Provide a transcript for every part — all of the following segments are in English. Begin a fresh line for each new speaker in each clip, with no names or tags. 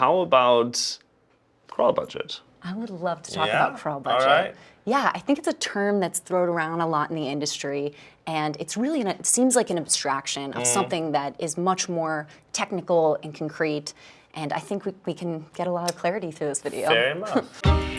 how about crawl budget?
I would love to talk
Yeah?
about crawl budget.
right.
Yeah, I think it's a term that's thrown around a lot in the industry, and it's really an, it seems like an abstraction
Mm.
of something that is much more technical and concrete. And I think we, we can get a lot of clarity through this video.
Fair enough.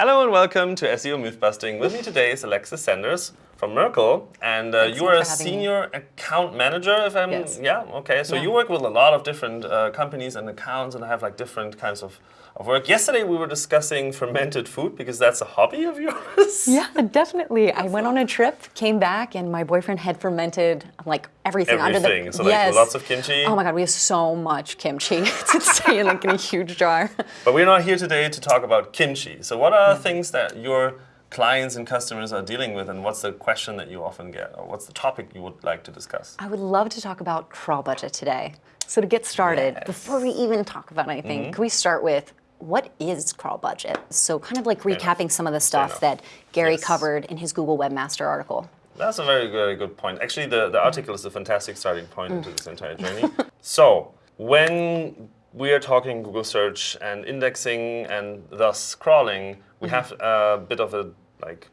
Hello and welcome to SEO Myth Busting. With me today is Alexis Sanders from Merkle, and uh, you are a
having me.
senior account manager. If I'm
Yes.
yeah okay, so
Yeah.
you work with a lot of different uh, companies and accounts and have like different kinds of, of work. Yesterday we were discussing fermented food because that's a hobby of yours.
Yeah, definitely. I went on a trip, came back, and my boyfriend had fermented like everything, under
Everything.
the
So, like, lots of kimchi?
Oh my god, we have so much kimchi. it's insane, like in a huge jar.
But we're not here today to talk about kimchi. So what are mm-hmm. things that your clients and customers are dealing with, and what's the question that you often get, or what's the topic you would like to discuss?
I would love to talk about crawl budget today. So to get started,
Yes.
before we even talk about anything, mm-hmm. can we start with what is crawl budget? So kind of like recapping some of the stuff that Gary
Yes.
covered in his Google Webmaster article.
That's a very, very good point. Actually, the, the article is a fantastic starting point into this entire mm. journey. so, when we are talking Google search and indexing and thus crawling, we mm-hmm. have a bit of a like,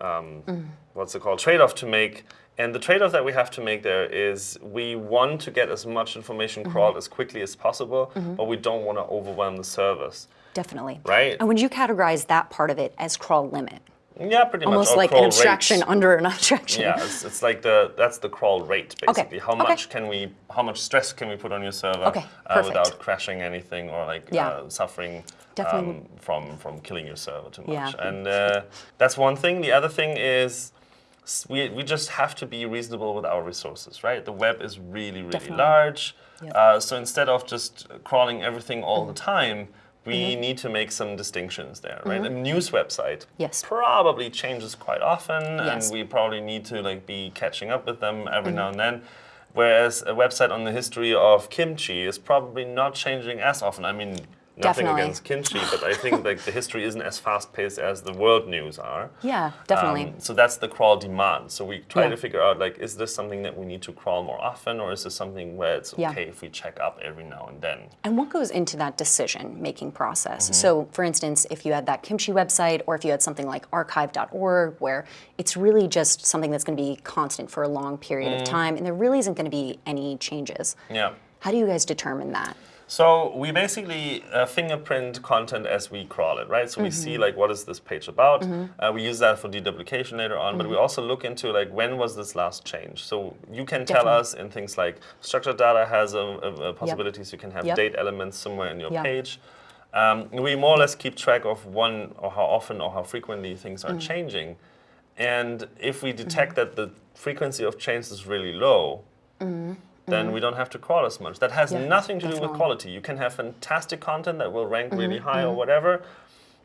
um, mm. what's it called, trade-off to make. And the trade-off that we have to make there is we want to get as much information crawled as quickly as possible, but we don't want to overwhelm the service.
Definitely.
Right.
And would you categorize that part of it as crawl limit?
Yeah, pretty much.
Almost like an abstraction
rate.
under an abstraction.
Yeah, it's, it's like the that's the crawl rate basically. How
okay.
much can we how much stress can we put on your server
Okay,
uh, without crashing anything or like
Yeah.
uh, suffering um, from from killing your server too much.
Yeah.
And uh, that's one thing. The other thing is we, we just have to be reasonable with our resources, right? The web is really really
Definitely.
large.
Yep.
Uh, so instead of just crawling everything all the
Mm-hmm.
time. We need to make some distinctions there, right? A news website
Yes.
probably changes quite often,
Yes.
and we probably need to like be catching up with them every now and then. Whereas a website on the history of kimchi is probably not changing as often. I mean, nothing
Definitely.
against kimchi, but I think like the history isn't as fast paced as the world news are.
Yeah, definitely.
Um, so that's the crawl demand. So we try
Yeah.
to figure out like, is this something that we need to crawl more often, or is this something where it's
Yeah.
okay if we check up every now and then?
And what goes into that decision making process?
Mm-hmm.
So, for instance, if you had that kimchi website, or if you had something like archive.org, where it's really just something that's going to be constant for a long period
Mm.
of time, and there really isn't going to be any changes.
Yeah.
How do you guys determine that?
So we basically uh, fingerprint content as we crawl it, right? So we see like what is this page about. Uh, we use that for deduplication later on, but we also look into like when was this last change. So you can tell
Definitely.
us in things like structured data has a, a, a possibilities. You can have
Yep.
date elements somewhere in your
Yeah.
page. Um, we more or less keep track of one or how often or how frequently things
Mm-hmm.
are changing. And if we detect that the frequency of change is really low, then we don't have to crawl as much. That has
Mm-hmm. Yeah,
nothing to do with
definitely.
quality. You can have fantastic content that will rank really
Mm-hmm,
high or whatever,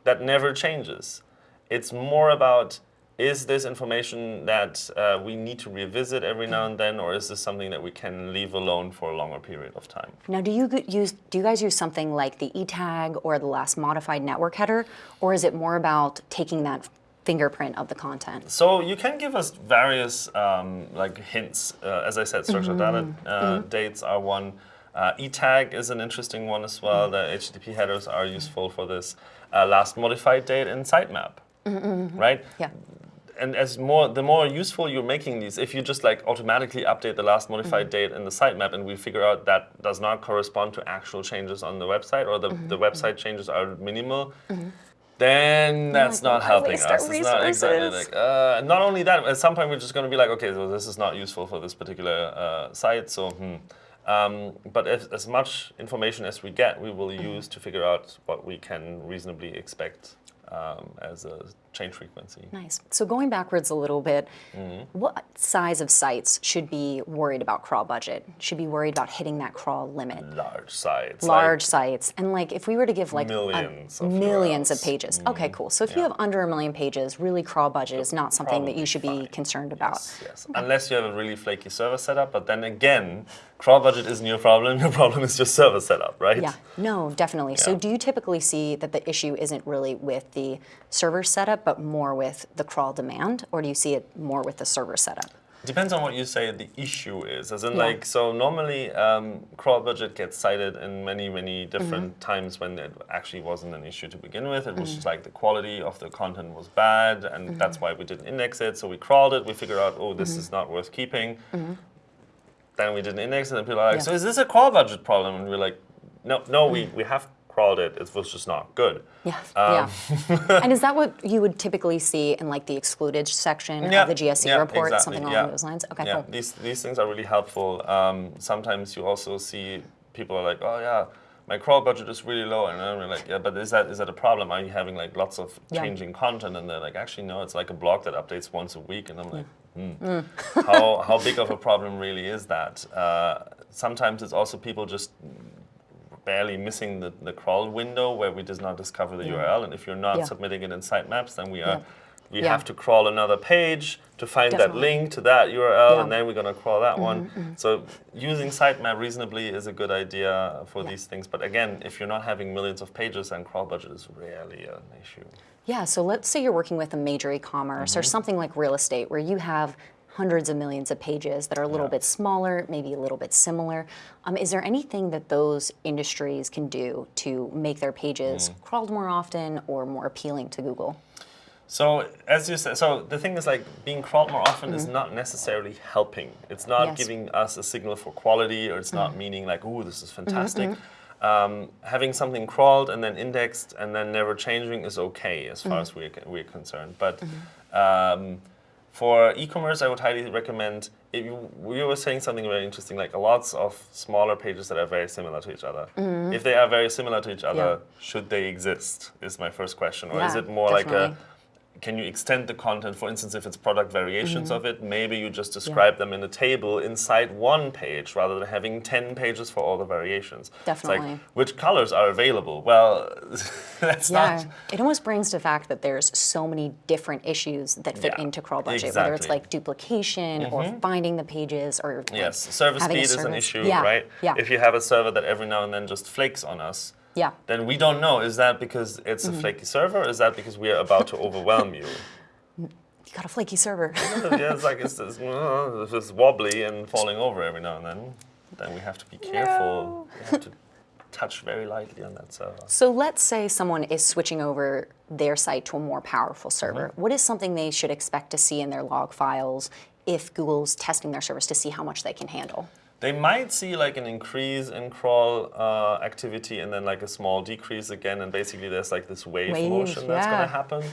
that never changes. It's more about is this information that uh, we need to revisit every now and then, or is this something that we can leave alone for a longer period of time?
Now, do you use do you guys use something like the eTag or the last modified network header, or is it more about taking that fingerprint of the content?
So you can give us various um, like hints. Uh, as I said, structured data uh, dates are one. Uh, eTag is an interesting one as well. The HTTP headers are useful for this. Uh, last modified date in sitemap, right?
Yeah.
and as more the more useful you're making these, if you just like automatically update the last modified date in the sitemap and we figure out that does not correspond to actual changes on the website or the, the website changes are minimal, then that's
like,
not helping us. It's not exactly like uh, not only that, at some point we're just going to be like, okay, so this is not useful for this particular uh, site, so hmm. Um, but if, as much information as we get, we will use to figure out what we can reasonably expect um, as a change frequency.
Nice. So going backwards a little bit,
Mm-hmm.
what size of sites should be worried about crawl budget? Should be worried about hitting that crawl limit?
Large sites.
Large
like-
sites, and like if we were to give like a-
Millions of
millions of pages. Okay, cool. So if you have under a million pages, really crawl budget is not something that you should be
fine.
concerned about.
Yes, yes. Unless you have a really flaky server setup, but then again, crawl budget isn't your problem. Your problem is your server setup, right?
Yeah, no, definitely. So do you typically see that the issue isn't really with the server setup, but more with the crawl demand, or do you see it more with the server setup?
Depends on what you say the issue is. As in,
Yeah.
like, so normally um, crawl budget gets cited in many, many different
Mm-hmm.
times when it actually wasn't an issue to begin with. It was just like the quality of the content was bad, and
Mm-hmm.
that's why we didn't index it. So we crawled it. We figured out, oh, this is not worth keeping. Then we didn't index it, and people are like,
Mm-hmm. Yeah.
so is this a crawl budget problem? And we're like, no, no, we, we have crawled it. It was just not good.
Yeah,
Um,
yeah. and is that what you would typically see in like the excluded section
Yeah,
of the GSC
yeah,
report,
exactly,
something along
yeah.
those lines? Okay,
yeah,
cool.
these these things are really helpful. Um, sometimes you also see people are like, oh yeah, my crawl budget is really low, and then we're like, yeah, but is that is that a problem? Are you having like lots of changing content? And they're like, actually no, it's like a blog that updates once a week, and I'm like, hmm, how how big of a problem really is that? Uh, sometimes it's also people just barely missing the, the crawl window where we does not discover the URL. And if you're not
Yeah.
submitting it in sitemaps, then we are
Yeah.
we
Yeah.
have to crawl another page to find that link to that URL,
Yeah.
and then we're gonna crawl that one. So using sitemap reasonably is a good idea for
Yeah.
these things. But again, if you're not having millions of pages, then crawl budget is rarely an issue.
Yeah, so let's say you're working with a major e-commerce
Mm-hmm.
or something like real estate where you have hundreds of millions of pages that are a little
Yeah.
bit smaller, maybe a little bit similar. Um, is there anything that those industries can do to make their pages
Mm.
crawled more often or more appealing to Google?
So as you said, so the thing is like being crawled more often is not necessarily helping. It's not
Mm-hmm. Yes. Mm-hmm.
giving us a signal for quality, or it's not meaning like, oh, this is fantastic. Um, having something crawled and then indexed and then never changing is okay as
Mm-hmm.
far as we're, we're concerned. But um, for e-commerce, I would highly recommend. If you, we were saying something very interesting, like lots of smaller pages that are very similar to each other. Mm-hmm. If they are very similar to each other.
Yeah.
should they exist? Is my first question, or is it more like a
definitely.
Can you extend the content? For instance, if it's product variations
Mm-hmm.
of it, maybe you just describe them in a table inside one page rather than having 10 pages for all the variations.
Definitely.
like, which colors are available? Well, that's
Yeah,
not.
it almost brings to fact that there's so many different issues that fit
Yeah,
into crawl budget, whether it's like duplication or finding the pages or like,
Yes, service speed is an issue,
yeah,
right?
Yeah,
If you have a server that every now and then just flakes on us,
yeah.
then we don't know. Is that because it's
Mm-hmm.
a flaky server? Or is that because we are about to overwhelm you?
You got a flaky server.
yeah, it's like it's, it's, uh, if it's wobbly and falling over every now and then, then we have to be careful. We have to touch very lightly on that server.
So let's say someone is switching over their site to a more powerful server.
Mm-hmm.
What is something they should expect to see in their log files if Google's testing their service to see how much they can handle?
They might see like an increase in crawl uh, activity and then like a small decrease again, and basically there's like this wave,
Wave,
motion that's
yeah.
going to happen.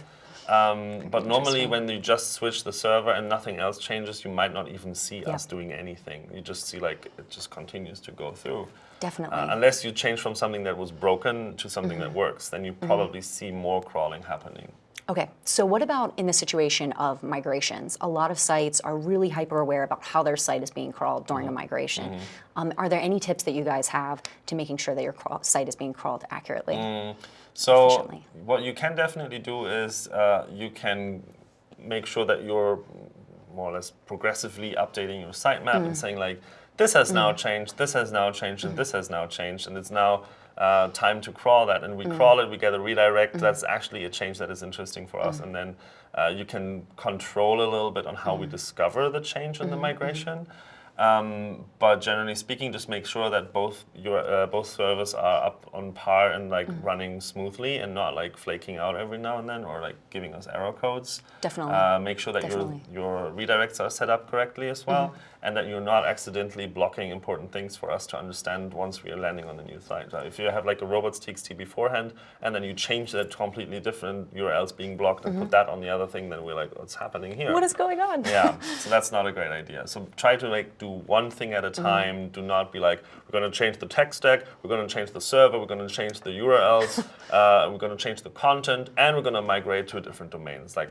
Um, but normally, when you just switch the server and nothing else changes, you might not even see
Yeah.
us doing anything. You just see like it just continues to go through.
Definitely.
Uh, unless you change from something that was broken to something
Mm-hmm.
that works, then you probably see more crawling happening.
Okay, so what about in the situation of migrations? A lot of sites are really hyper aware about how their site is being crawled during
Mm-hmm.
a migration. Um, are there any tips that you guys have to making sure that your site is being crawled accurately?
Mm. So what you can definitely do is uh, you can make sure that you're more or less progressively updating your sitemap
Mm.
and saying like, this has now changed, this has now changed, and this has now changed, and it's now uh, time to crawl that. And we
Mm.
crawl it, we get a redirect. That's actually a change that is interesting for us. And then uh, you can control a little bit on how we discover the change in the migration. Um, but generally speaking, just make sure that both your uh, both servers are up on par and like running smoothly and not like flaking out every now and then or like giving us error codes.
Definitely.
Uh, make sure that your
Definitely.
your redirects are set up correctly as well. And that you're not accidentally blocking important things for us to understand once we are landing on the new site. If you have like a robots.txt beforehand, and then you change that completely different URLs being blocked and put that on the other thing, then we're like, what's happening here?
What is going on?
yeah, so that's not a great idea. So try to like do one thing at a time. Do not be like, we're going to change the tech stack, we're going to change the server, we're going to change the URLs, uh, we're going to change the content, and we're going to migrate to a different domain. It's like,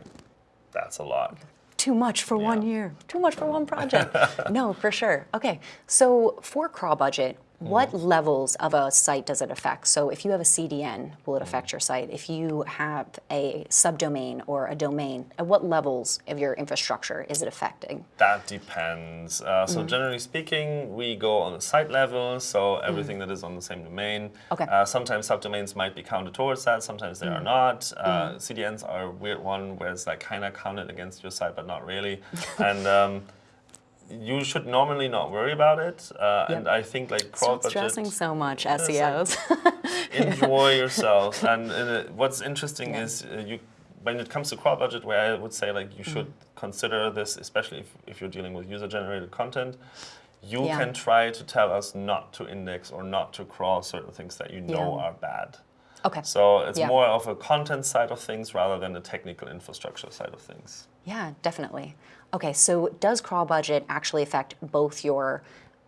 that's a lot.
Too much for one year. Too much for one project. no, for sure. Okay, so for crawl budget, what levels of a site does it affect? So if you have a CDN, will it affect your site? If you have a subdomain or a domain, at what levels of your infrastructure is it affecting?
That depends. Uh, so generally speaking, we go on the site level, so everything that is on the same domain.
Okay.
Uh, sometimes subdomains might be counted towards that, sometimes they are not. Uh, CDNs are a weird one where it's like kind of counted against your site, but not really. and um, you should normally not worry about it. Uh, And I think like crawl
Stop stressing so much, E
like-
SEOs.
enjoy yourself. And uh, what's interesting
Yeah.
is uh, you, when it comes to crawl budget, where I would say like you should
Mm-hmm.
consider this, especially if, if you're dealing with user-generated content. You
Yeah.
can try to tell us not to index or not to crawl certain things that you know
Yeah.
are bad.
okay.
So it's more of a content side of things rather than the technical infrastructure side of things.
Yeah, definitely. Okay, so does crawl budget actually affect both your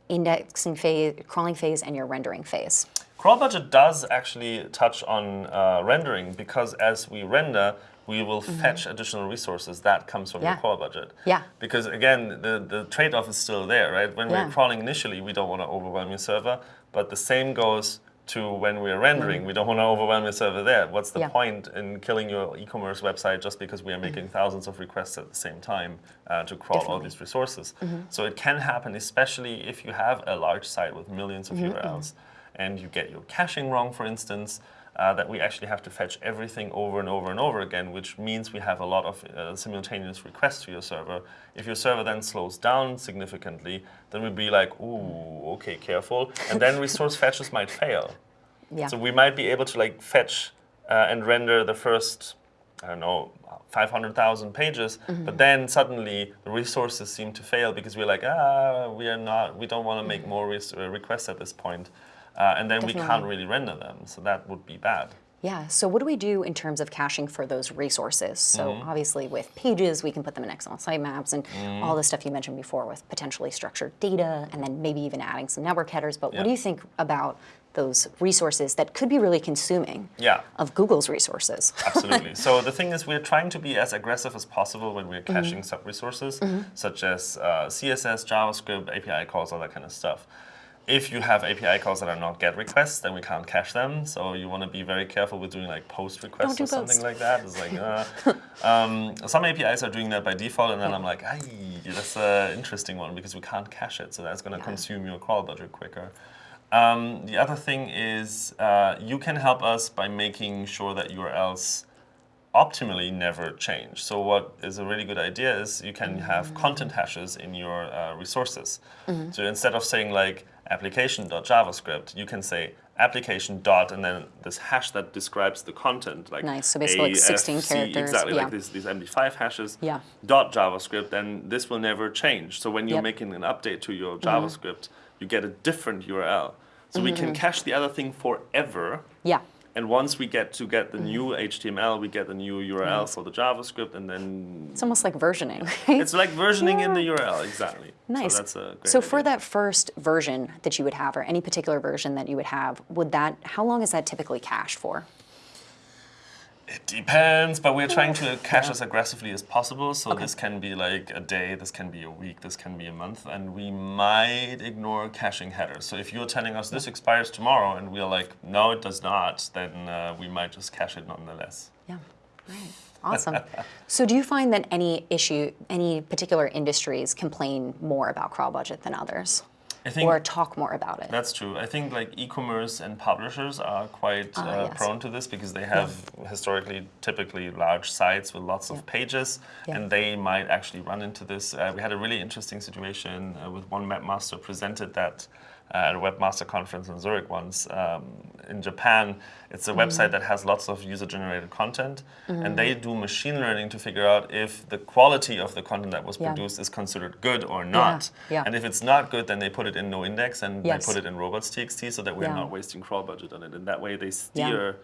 indexing phase, crawling phase, and your rendering phase?
Crawl budget does actually touch on uh, rendering because as we render, we will fetch additional resources. That comes from.
Yeah.
your crawl budget.
Yeah.
Because again, the, the trade-off is still there, right? When
Yeah.
we're crawling initially, we don't want to overwhelm your server, but the same goes to when we're rendering. We don't want to overwhelm your server there. What's the
Mm-hmm. Yeah.
point in killing your e-commerce website just because we are making thousands of requests at the same time uh, to crawl all these resources?
Mm-hmm.
So it can happen, especially if you have a large site with millions
Mm-hmm,
of URLs and you get your caching wrong, for instance, uh, that we actually have to fetch everything over and over and over again, which means we have a lot of uh, simultaneous requests to your server. If your server then slows down significantly, then we'd be like, ooh, okay, careful. And then resource fetches might fail.
Yeah.
So we might be able to like fetch uh, and render the first, I don't know, 500,000 pages,
Mm-hmm.
but then suddenly the resources seem to fail because we're like, ah, we are not, we don't want to make more res- uh, requests at this point. Uh, and then we can't really render them, so that would be bad.
Yeah, so what do we do in terms of caching for those resources? So
Mm-hmm.
obviously with pages, we can put them in XML sitemaps and
Mm-hmm.
all the stuff you mentioned before with potentially structured data and then maybe even adding some network headers. But
Yeah.
what do you think about those resources that could be really consuming
Yeah.
of Google's resources?
Absolutely. so the thing is, we're trying to be as aggressive as possible when we're
Mm-hmm.
caching sub-resources, such as uh, CSS, JavaScript, API calls, all that kind of stuff. If you have API calls that are not GET requests, then we can't cache them. So you want to be very careful with doing like POST requests
Don't
or something
POST.
like that. It's like, uh, um, some APIs are doing that by default, and then I'm like, ay, that's an interesting one because we can't cache it, so that's going to consume your crawl budget quicker. Um, the other thing is uh, you can help us by making sure that URLs optimally never change. So what is a really good idea is you can have content hashes in your uh, resources. Mm-hmm. So instead of saying like application.javascript, you can say application dot and then this hash that describes the content like
Nice. So basically like 16
AFC,
characters.
exactly
Yeah.
like these, these MD5 hashes
Yeah.
dot JavaScript, then this will never change. So when you're
Yep.
making an update to your mm-hmm. JavaScript, you get a different URL. So we can mm-hmm. cache the other thing forever.
Yeah.
And once we get to get the mm-hmm. new HTML, we get the new URL for the JavaScript, and then
It's almost like versioning, right?
it's like versioning in the URL exactly.
Nice.
So that's a great
So for
idea.
that first version that you would have, or any particular version that you would have, would that how long is that typically cached for?
It depends, but we're trying to cache as aggressively as possible. So this can be like a day, this can be a week, this can be a month, and we might ignore caching headers. So if you're telling us this expires tomorrow, and we're like, no, it does not, then uh, we might just cache it nonetheless.
Yeah. Right. Awesome. so do you find that any issue, any particular industries complain more about crawl budget than others?
I think
Or talk more about it?
That's true. I think like e-commerce and publishers are quite
Ah,
uh,
yes.
prone to this because they have historically typically large sites with lots of pages,
Yeah.
and they might actually run into this. Uh, we had a really interesting situation uh, with one webmaster presented that uh, Uh, at a webmaster conference in Zurich once. Um, in Japan, it's a mm-hmm. website that has lots of user-generated content, and mm-hmm. they do machine learning to figure out if the quality of the content that was
Yeah.
produced is considered good or not.
yeah.
And if it's not good, then they put it in no index and
Yes.
they put it in robots.txt so that we're
Yeah.
not wasting crawl budget on it. And that way they steer.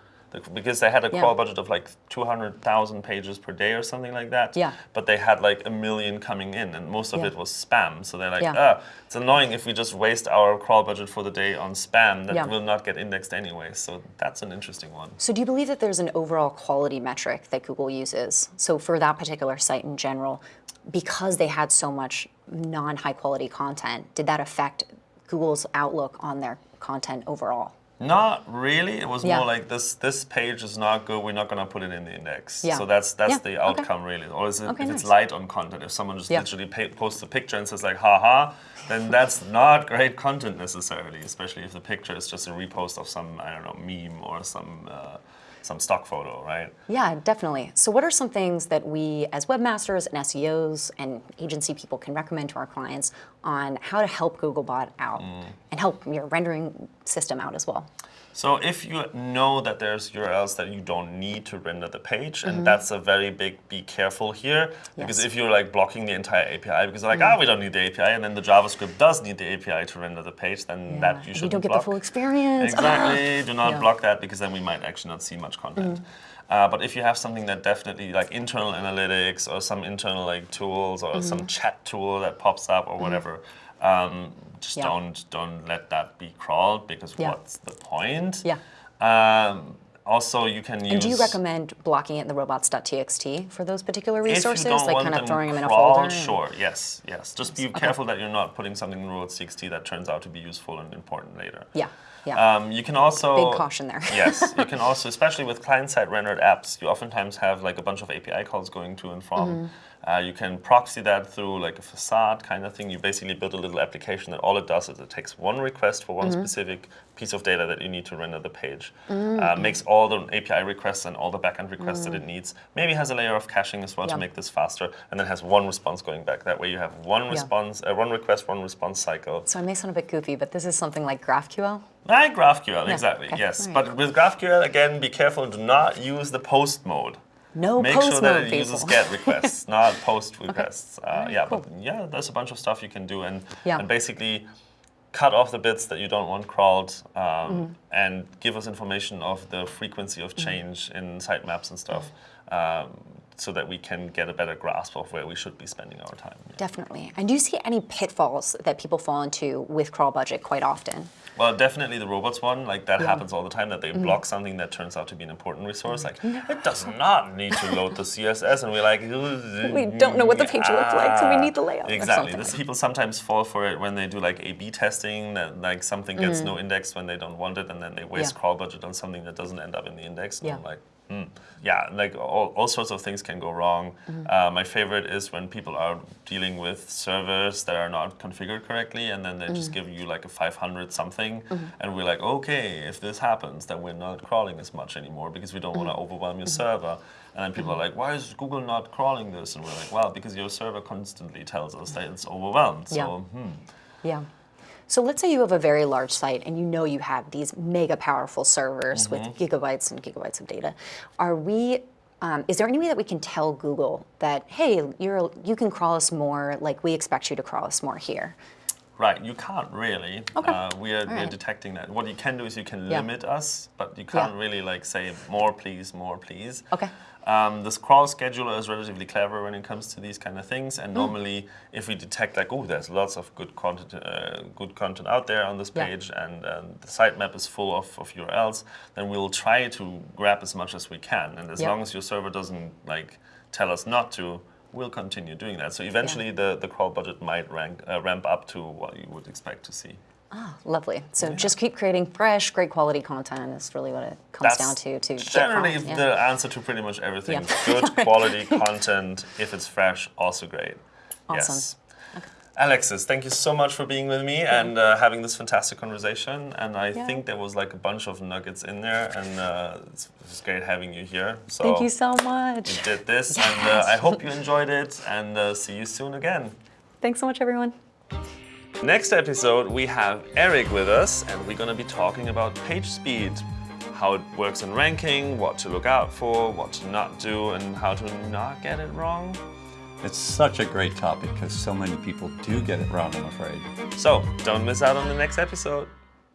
Because they had a crawl budget of like 200,000 pages per day or something like that.
Yeah.
But they had like a million coming in, and most of
Yeah.
it was spam. So they're like,
Yeah.
ah, it's annoying if we just waste our crawl budget for the day on spam that
Yeah.
will not get indexed anyway. So that's an interesting one.
So do you believe that there's an overall quality metric that Google uses? So for that particular site in general, because they had so much non-high quality content, did that affect Google's outlook on their content overall?
Not really. It was
Yeah.
more like this. This page is not good. We're not gonna put it in the index.
Yeah.
So that's that's
Yeah,
the
okay.
outcome really. Or is it,
Okay,
if it's light on content, if someone just
Yeah.
literally posts a picture and says like, "haha," then that's not great content necessarily. Especially if the picture is just a repost of some I don't know meme or some uh, some stock photo, right?
Yeah, definitely. So what are some things that we as webmasters and SEOs and agency people can recommend to our clients on how to help Googlebot out and help your rendering system out as well?
So if you know that there's URLs that you don't need to render the page,
Mm-hmm.
and that's a very big be careful here, because
Yes.
if you're like blocking the entire API because they're like, ah, we don't need the API, and then the JavaScript does need the API to render the page, then that you
you
should
don't get the full experience.
Exactly. Do not
Yeah.
block that because then we might actually not see much content.
Mm-hmm.
Uh, but if you have something that definitely like internal analytics or some internal like tools or
Mm-hmm.
some chat tool that pops up or whatever, um, just
Yeah.
don't don't let that be crawled because
Yeah.
what's the point?
Yeah.
Um, also, you can use.
And do you recommend blocking it in the robots.txt for those particular resources, like kind of
them
throwing them in a folder? and-
Sure, yes, yes. Just be careful that you're not putting something in robots.txt that turns out to be useful and important later.
Yeah, yeah.
Um, you can also
Big caution there.
yes, you can also, especially with client-side rendered apps, you oftentimes have like a bunch of API calls going to and from.
Mm-hmm.
Uh, you can proxy that through like a facade kind of thing. You basically build a little application that all it does is it takes one request for one
Mm-hmm.
specific piece of data that you need to render the page, uh,
Mm-hmm.
makes all the API requests and all the backend requests that it needs. Maybe has a layer of caching as well
Yeah.
to make this faster, and then has one response going back. That way you have one response, uh, one request, one response cycle.
so I may sound a bit goofy, but this is something like GraphQL.
Like GraphQL, exactly,
okay,
yes.
alright.
But with GraphQL, again, be careful, do not use the post mode.
No
Make sure that it
people.
uses GET requests, not post requests. Uh,
Alright,
yeah,
cool.
but yeah, there's a bunch of stuff you can do and,
Yeah.
and basically cut off the bits that you don't want crawled um,
Mm-hmm.
and give us information of the frequency of change in sitemaps and stuff
Mm-hmm.
um, so that we can get a better grasp of where we should be spending our time. Yeah.
Definitely. And do you see any pitfalls that people fall into with crawl budget quite often?
Well, definitely the robots one, like that
Yeah.
happens all the time, that they mm-hmm. block something that turns out to be an important resource. Like, mm-hmm. it does not need to load the CSS, and we're like,
We don't know what the page looks like, so we ah. need the layout
Exactly. This, people sometimes fall for it when they do like A/B testing, that like something gets mm. no index when they don't want it, and then they waste
Mm. Yeah.
crawl budget on something that doesn't end up in the index. And
Yeah.
I'm like, hmm. yeah, like all, all sorts of things can go wrong.
Mm-hmm.
Uh, my favorite is when people are dealing with servers that are not configured correctly, and then they
Mm.
just give you like a 500 something,
Mm-hmm.
and we're like, okay, if this happens, then we're not crawling as much anymore because we don't want to
Mm-hmm.
overwhelm your server. And then people are like, why is Google not crawling this? And we're like, well, because your server constantly tells us that it's overwhelmed. So,
Yeah.
hmm.
Yeah. So let's say you have a very large site and you know you have these mega powerful servers with
Mm-hmm.
gigabytes and gigabytes of data. Are we? Um, is there any way that we can tell Google that hey, you're you can crawl us more, like we expect you to crawl us more here?
Right, you can't really.
Okay.
Uh, we are, we are detecting that. What you can do is you can
Yeah.
limit us, but you can't really like say more please, more please.
Okay.
Um, this crawl scheduler is relatively clever when it comes to these kind of things.
Mm.
And normally, if we detect like, oh, there's lots of good content, uh, good content out there on this
Yeah.
page, and um, the sitemap is full of, of URLs, then we'll try to grab as much as we can. And as
Yeah.
long as your server doesn't like tell us not to, we'll continue doing that. So eventually, the, the crawl budget might rank, uh, ramp up to what you would expect to see.
Ah, lovely. So just keep creating fresh, great quality content. Is really what it comes down to. To
generally
yeah.
the answer to pretty much everything.
Yeah.
Good quality content, if it's fresh, also great.
Awesome.
Yes. Alexis, thank you so much for being with me and uh, having this fantastic conversation. And I
Yeah.
think there was like a bunch of nuggets in there, and uh, it's, it's great having you here. So
Thank you so much.
you did this, and uh, I hope you enjoyed it. And uh, see you soon again.
Thanks so much, everyone.
Next episode, we have Eric with us, and we're gonna be talking about page speed, how it works in ranking, what to look out for, what to not do, and how to not get it wrong.
It's such a great topic because so many people do get it wrong, I'm afraid.
So, don't miss out on the next episode.